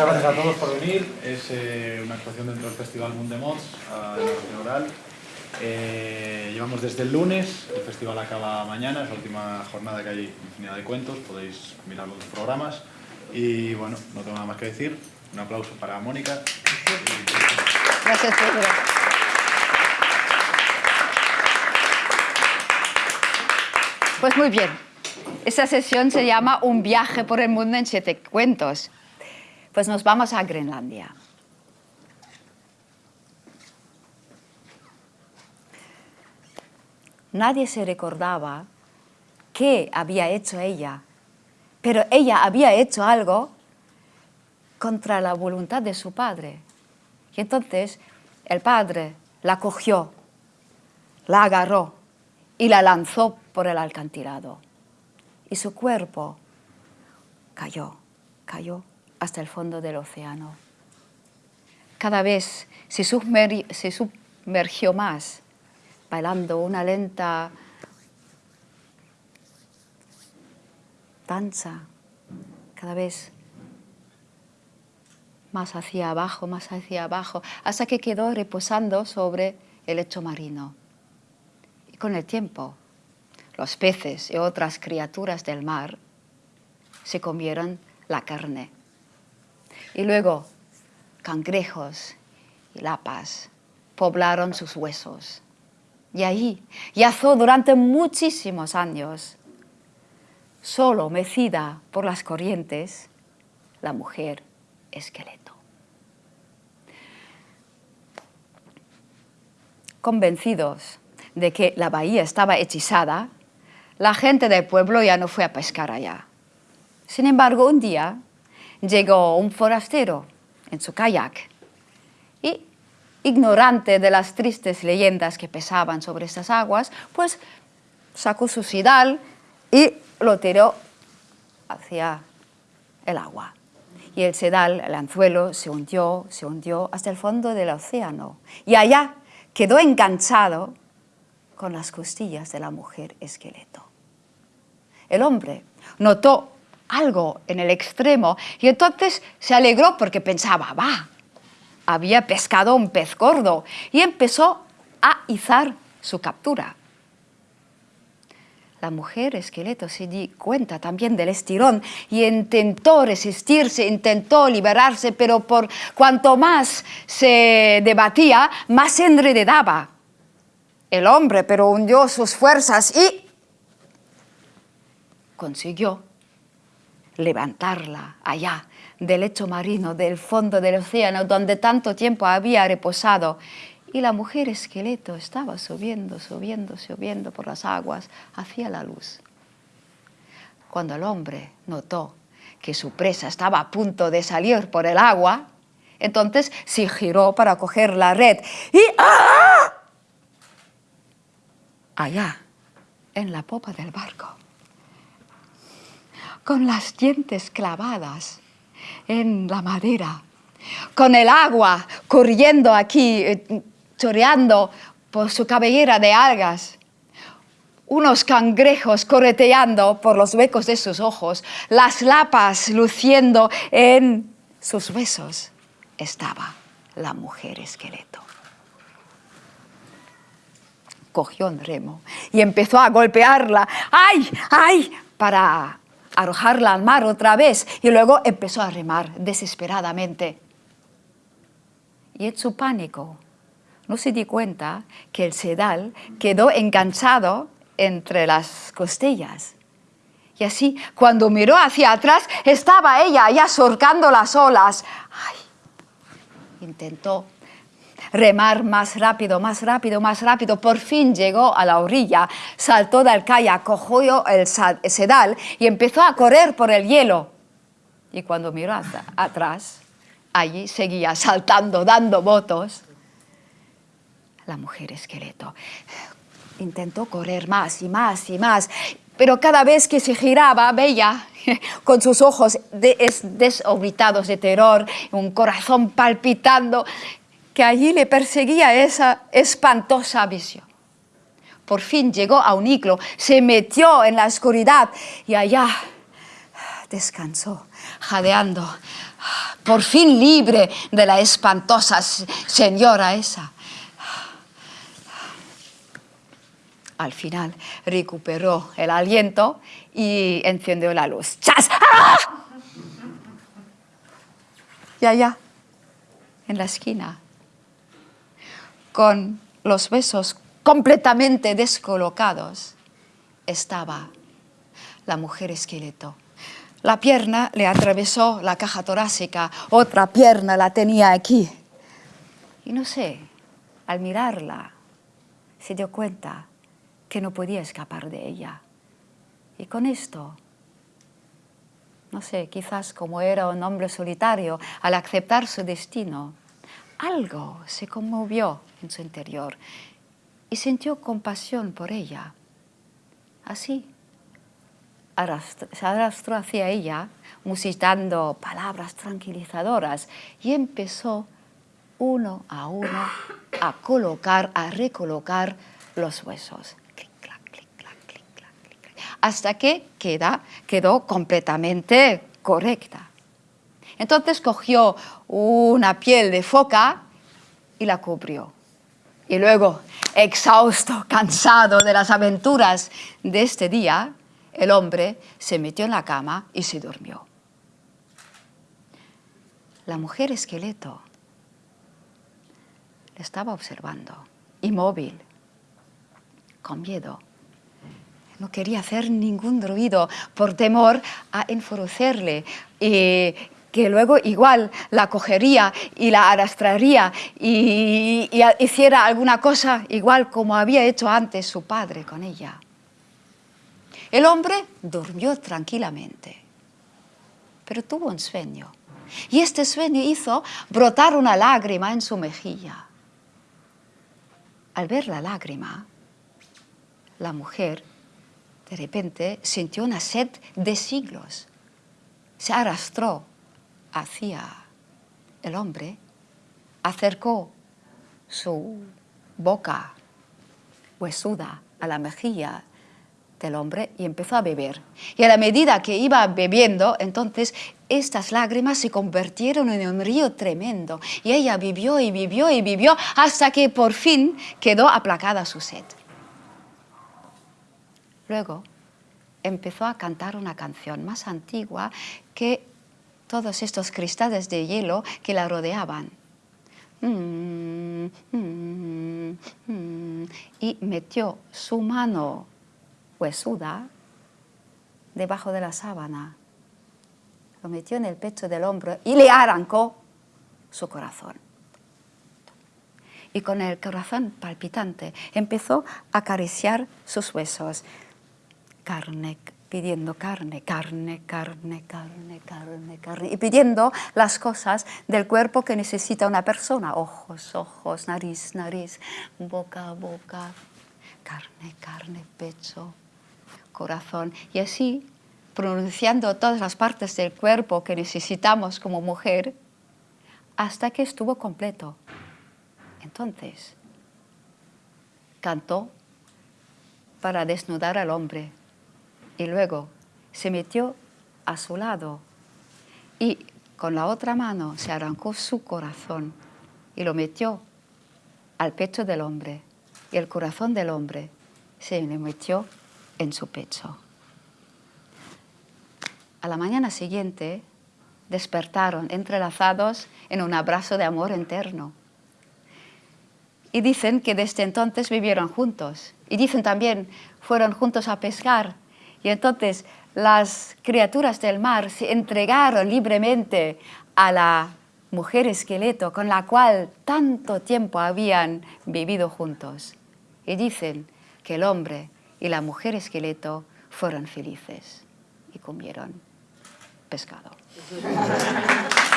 Muchas gracias a todos por venir. Es eh, una actuación dentro del Festival Mundo de Mods en la Oral. Eh, llevamos desde el lunes, el festival acaba mañana, es la última jornada que hay infinidad de cuentos, podéis mirar los programas. Y bueno, no tengo nada más que decir. Un aplauso para Mónica. Gracias, Pedro. Pues muy bien. Esta sesión se llama Un viaje por el mundo en siete cuentos. Pues nos vamos a Groenlandia. Nadie se recordaba qué había hecho ella, pero ella había hecho algo contra la voluntad de su padre. Y entonces el padre la cogió, la agarró y la lanzó por el alcantilado. Y su cuerpo cayó, cayó hasta el fondo del océano. Cada vez se, sumergió más, bailando una lenta danza, cada vez más hacia abajo, más hacia abajo, hasta que quedó reposando sobre el lecho marino. Y con el tiempo, los peces y otras criaturas del mar se comieron la carne. Y luego, cangrejos y lapas poblaron sus huesos. Y ahí yazó durante muchísimos años, solo mecida por las corrientes, la mujer esqueleto. Convencidos de que la bahía estaba hechizada, la gente del pueblo ya no fue a pescar allá. Sin embargo, un día llegó un forastero en su kayak y, ignorante de las tristes leyendas que pesaban sobre estas aguas, pues sacó su sidal y lo tiró hacia el agua y el sedal, el anzuelo, se hundió, se hundió hasta el fondo del océano. Y allá quedó enganchado con las costillas de la mujer esqueleto. El hombre notó algo en el extremo y entonces se alegró porque pensaba, va, había pescado un pez gordo y empezó a izar su captura. La mujer esqueleto se di cuenta también del estirón y intentó resistirse, intentó liberarse, pero por cuanto más se debatía, más se enredaba. El hombre pero hundió sus fuerzas y consiguió levantarla allá del lecho marino, del fondo del océano, donde tanto tiempo había reposado y la mujer esqueleto estaba subiendo, subiendo, subiendo por las aguas hacia la luz. Cuando el hombre notó que su presa estaba a punto de salir por el agua, entonces se giró para coger la red y ¡ah! allá, en la popa del barco, con las dientes clavadas en la madera, con el agua corriendo aquí eh, choreando por su cabellera de algas, unos cangrejos correteando por los huecos de sus ojos, las lapas luciendo en sus huesos, estaba la mujer esqueleto. Cogió un remo y empezó a golpearla, ¡ay, ay!, para arrojarla al mar otra vez y luego empezó a remar desesperadamente. Y en su pánico no se di cuenta que el sedal quedó enganchado entre las costillas. Y así, cuando miró hacia atrás, estaba ella ya surcando las olas. Ay, intentó remar más rápido, más rápido, más rápido. Por fin llegó a la orilla, saltó del kayak, cogió el sedal y empezó a correr por el hielo. Y cuando miró atrás, allí seguía saltando, dando votos la mujer esqueleto. Intentó correr más y más y más, pero cada vez que se giraba veía con sus ojos desorbitados de terror, un corazón palpitando, allí le perseguía esa espantosa visión. Por fin llegó a un iglo, se metió en la oscuridad y allá descansó, jadeando, por fin libre de la espantosa señora esa. Al final recuperó el aliento y encendió la luz. ¡Chas! ¡Ah! Y allá, en la esquina, con los besos completamente descolocados, estaba la mujer esqueleto. La pierna le atravesó la caja torácica, otra pierna la tenía aquí. Y no sé, al mirarla, se dio cuenta que no podía escapar de ella. Y con esto, no sé, quizás como era un hombre solitario, al aceptar su destino, algo se conmovió en su interior y sintió compasión por ella. Así, se arrastró hacia ella, musitando palabras tranquilizadoras, y empezó uno a uno a colocar, a recolocar los huesos. hasta que queda, quedó completamente correcta. Entonces cogió una piel de foca y la cubrió. Y luego, exhausto, cansado de las aventuras de este día, el hombre se metió en la cama y se durmió. La mujer esqueleto le estaba observando, inmóvil, con miedo. No quería hacer ningún ruido por temor a enfurecerle y que luego igual la cogería y la arrastraría y, hiciera alguna cosa igual como había hecho antes su padre con ella. El hombre durmió tranquilamente, pero tuvo un sueño. Y este sueño hizo brotar una lágrima en su mejilla. Al ver la lágrima, la mujer de repente sintió una sed de siglos. Se arrastró hacia el hombre, acercó su boca huesuda a la mejilla del hombre y empezó a beber. Y a la medida que iba bebiendo, entonces estas lágrimas se convirtieron en un río tremendo. Y ella vivió y vivió y vivió hasta que por fin quedó aplacada su sed. Luego empezó a cantar una canción más antigua que todos estos cristales de hielo que la rodeaban. Mm, mm, mm, y metió su mano huesuda debajo de la sábana. Lo metió en el pecho del hombro y le arrancó su corazón. Y con el corazón palpitante empezó a acariciar sus huesos. Carne, pidiendo carne, carne, carne, carne, carne, carne, y pidiendo las cosas del cuerpo que necesita una persona, ojos, ojos, nariz, nariz, boca, boca, carne, carne, pecho, corazón, y así pronunciando todas las partes del cuerpo que necesitamos como mujer, hasta que estuvo completo. Entonces, cantó para desnudar al hombre y luego se metió a su lado y con la otra mano se arrancó su corazón y lo metió al pecho del hombre y el corazón del hombre se le metió en su pecho. A la mañana siguiente despertaron entrelazados en un abrazo de amor eterno. Y dicen que desde entonces vivieron juntos. Y dicen también, fueron juntos a pescar. Y entonces las criaturas del mar se entregaron libremente a la mujer esqueleto con la cual tanto tiempo habían vivido juntos. Y dicen que el hombre y la mujer esqueleto fueron felices y comieron pescado.